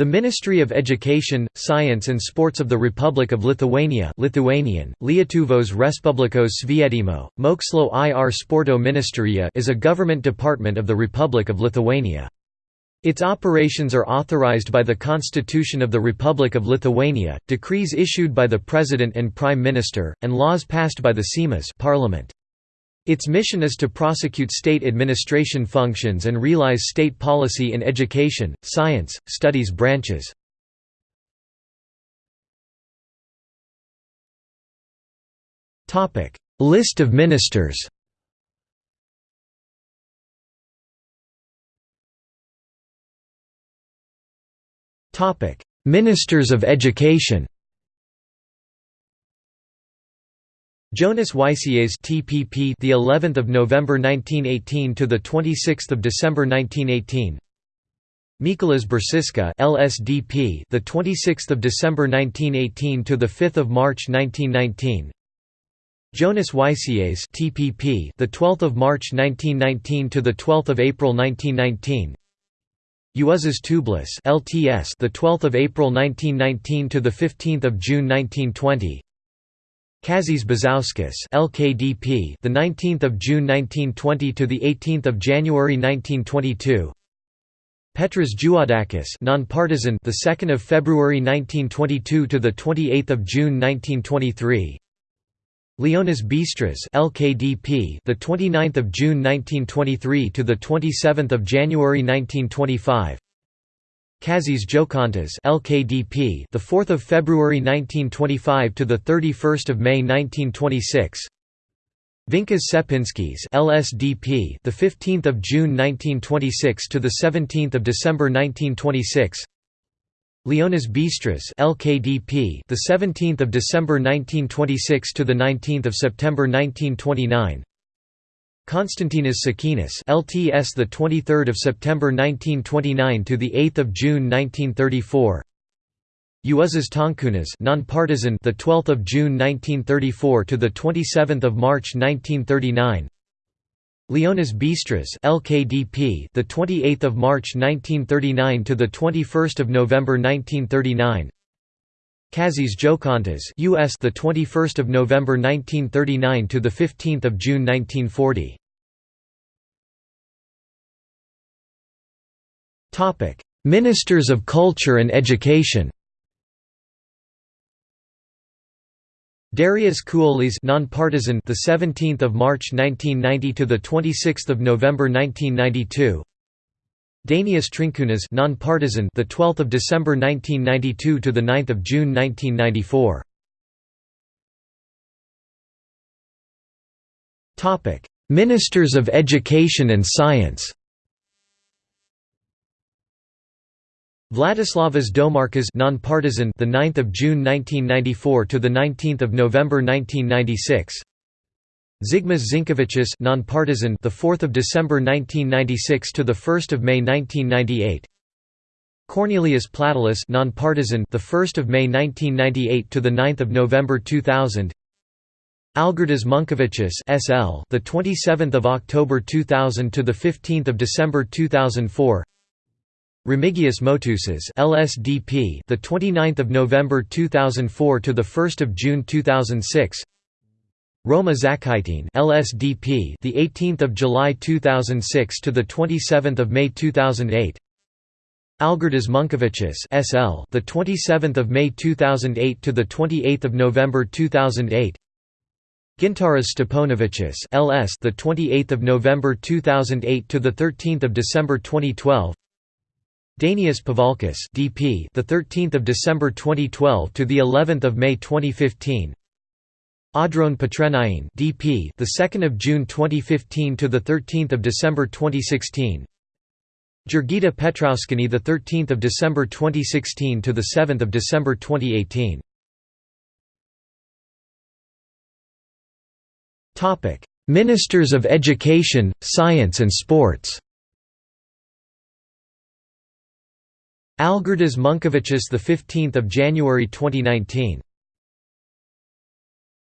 The Ministry of Education, Science and Sports of the Republic of Lithuania Lithuanian, Lietuvos Respublikos Švietimo, Mokslo ir Sporto Ministerija is a government department of the Republic of Lithuania. Its operations are authorized by the Constitution of the Republic of Lithuania, decrees issued by the President and Prime Minister, and laws passed by the Seimas parliament. Its mission is to prosecute state administration functions and realize state policy in education, science, studies branches. List of ministers Ministers of Education Jonas Yčas TPP the 11th of November 1918 to the 26th of December 1918 Mykolas Biržiška LSDP the 26th of December 1918 to the 5th of March 1919 Jonas Yčas TPP the 12th of March 1919 to the 12th of April 1919 Juozas Tūbelis LTS the 12th of April 1919 to the 15th of June 1920 Kazys Bizauskas LKDP the 19th of June 1920 to the 18th of January 1922 Petras Juodakis nonpartisan the 2nd of February 1922 to the 28th of June 1923 Leonas Bistras LKDP the 29th of June 1923 to the 27th of January 1925 Kazys Jokantas (LKDP), the 4th of February 1925 to the 31st of May 1926. Vincas Čepinskis (LSDP), the 15th of June 1926 to the 17th of December 1926. Leonas Bistras (LKDP), the 17th of December 1926 to the 19th of September 1929. Konstantinas Šakenis LTS the 23rd of September 1929 to the 8th of June 1934 Juozas Tonkūnas nonpartisan the 12th of June 1934 to the 27th of March 1939 Leonas Bistras LKDP the 28th of March 1939 to the 21st of November 1939 Kazys Jokantas US the 21st of November 1939 to the 15th of June 1940 Topic. Ministers of Culture and Education Darius Kuolys nonpartisan the 17th of March 1990 to the 26th of November 1992 Dainius Trinkūnas nonpartisan the 12th of December 1992 to the 9th of June 1994 Topic. Ministers of Education and Science Vladislavas Domarkas nonpartisan the 9th of June 1994 to the 19th of November 1996 Zigmas Zinkevičius nonpartisan the 4th of December 1996 to the 1st of May 1998 Kornelijus Platelis nonpartisan the 1st of May 1998 to the 9th of November 2000 Algirdas Monkevičius SL the 27th of October 2000 to the 15th of December 2004 Remigijus Motuzas LSDP the 29th of November 2004 to the 1st of June 2006 Roma Žakaitienė LSDP the 18th of July 2006 to the 27th of May 2008 Algirdas Monkevičius SL the 27th of May 2008 to the 28th of November 2008 Gintaras Steponavičius LS the 28th of November 2008 to the 13th of December 2012 Dainius Pavalkis DP the 13th of December 2012 to the 11th of May 2015 Audronė Pitrėnienė DP the 2nd of June 2015 to the 13th of December 2016 Jurgita Petrauskienė the 13th of December 2016 to the 7th of December 2018 Topic Ministers of Education Science and Sports Algirdas Monkevičius the 15th of January 2019